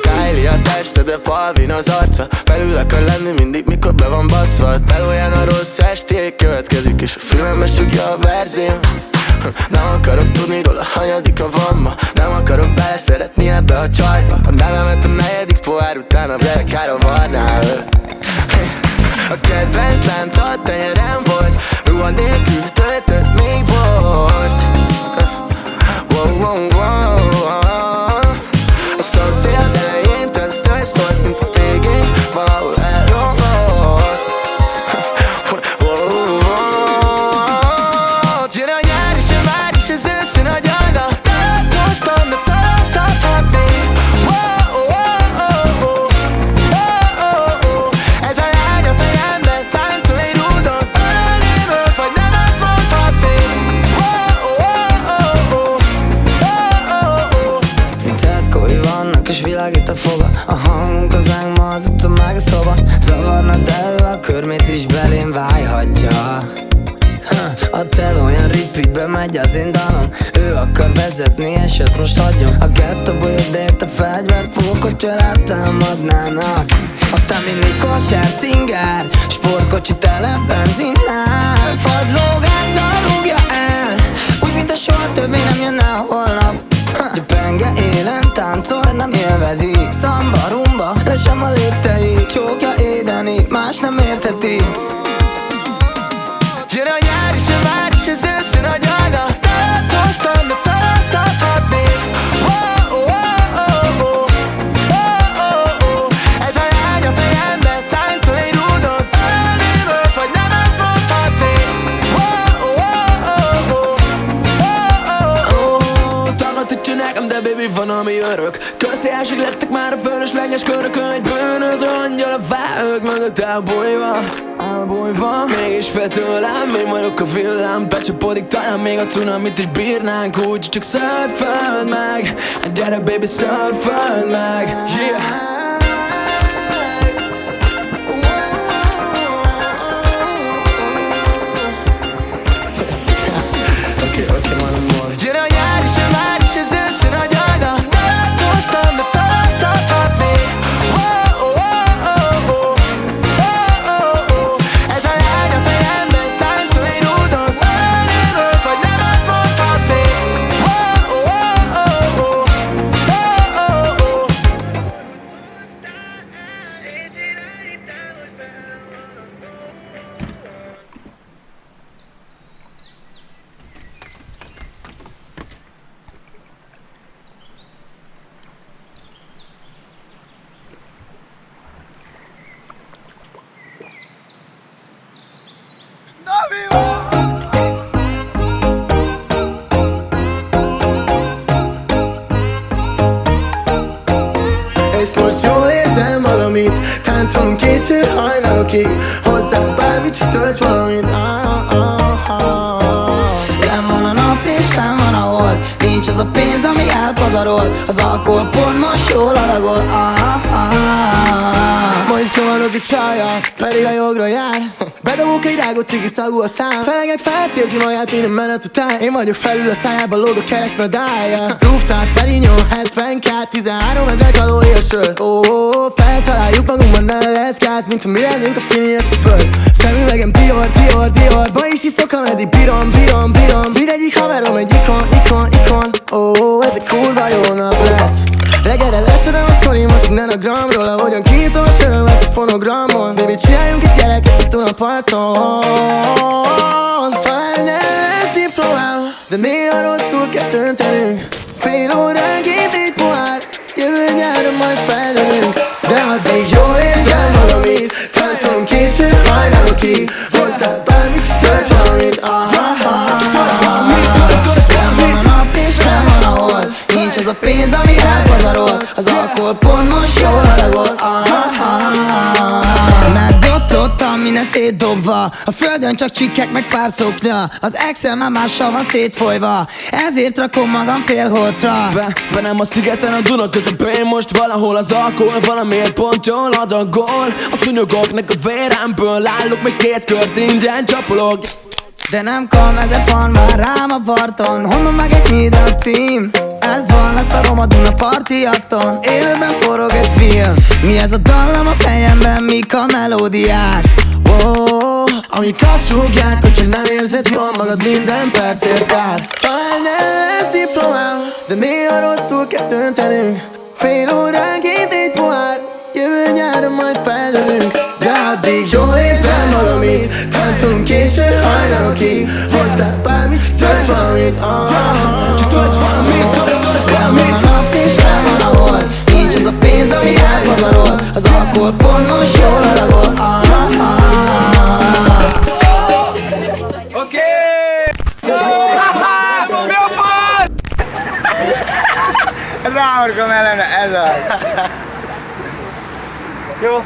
Kylie a teste, de Palvin az arca. Felül akar lenni mindig, mikor be van baszva. Belóján a rossz esték következik És a fülembe sugja a verzém. Nem akarok tudni róla, hanyadika van ma Nem akarok beleszeretni ebbe a csajba. A nevemet a negyedik pohár után a blekára varnál. A kedvenc lánca tenyerem volt. Ruha nélkül töltött még volt wow, wow, wow. A foga A hangunk az ángma, az itt a meg a szoba. Zavarna, de ő a körmét is belém vájhatja? Ha, A tel olyan repeatbe megy az én dalom Ő akar vezetni és ezt most hagyom. A gettóból jött érte fegyvert fogok, hogyha rátámadnának Aztán mindig kosár, cinger Sportkocsi tele benzinnel Fadlógázzal rúgja el Úgy, mint a soha többé nem jönne a holnap. Ha, Penge élen táncol, nem élvezi. Szamba, rumba, le sem a léptei. Csókja édeni, más nem érteti van, ami örök Közszélség lettek már a fölösleges körökön Egy bűnöző angyal a vágök mögött elbújva. Elbújva. Mégis fél tőlem, én vagyok a villám Becsapodik talán még a cunamit is bírnánk Úgy csak szörföld meg. Gyere baby, szörföld meg. Yeah késő hajnalokig Hozzá bármit, tölts valamit ah, ah, ah. Nem van a nap és van a hold Nincs az a pénz, ami elpazarol Az alkohol pont most jól alagol ah, ah, ah. Ma is kavarok egy csaja, pedig a jogra jár. Bedobok egy rágó cigi szagú a szám. Felegek felett érzi magát minden menet után. Én vagyok felül a szájába, lóg a kereszt medálja Rooftop, Perignon, 72, 13 ezer kalória sör. Ó, oh, oh, feltaláljuk magunkban, nem lesz gáz Mint ha mi lennénk a fényes föld. Szemüvegem Dior, Dior, Dior Ma is iszok, ameddig bírom, bírom, bírom. Mindegyik haverom egy ikon, ikon, ikon. Ó, oh, ez egy kurva jó nap lesz. Reggelre leszedem a sztorimat innen a gramról gyereket itt a parton Talán nem lesz diplomám De néha rosszul kell döntenünk Fél óránként egy pohár Jövő nyáron majd fellövünk ami elpazarol Az alkohol pont most jól ah. Megbotlottam, minden szétdobva. A földön csak csikkek meg pár szoknya. Az Excel már mással van szétfolyva. Ezért rakom magam félholtra Be, be nem a szigeten a Duna közepén. Most valahol az alkohol valamiért pont jól adagol. A szúnyogoknak a véremből Állok meg két kört ingyen csapolok. De nem kam, ezer fan vár rám a parton. Honnan meg egy a cím Ez van, lesz a Duna partiakton Élőben forog egy film. Mi ez a dallam a fejemben, mik a melódiák? Oh, Amik azt súgják, hogyha nem érzed jól magad minden percért kár. Talán nem lesz diplomám, de néha rosszul kell döntenünk. Fél óránként egy pohár, jövő nyáron majd feldövünk De addig jól érzem magam itt, táncolunk késő hajnalokig. Hozzá bármit, csak valamit, ah, csak Ráorkom ellene, ez az. Jó?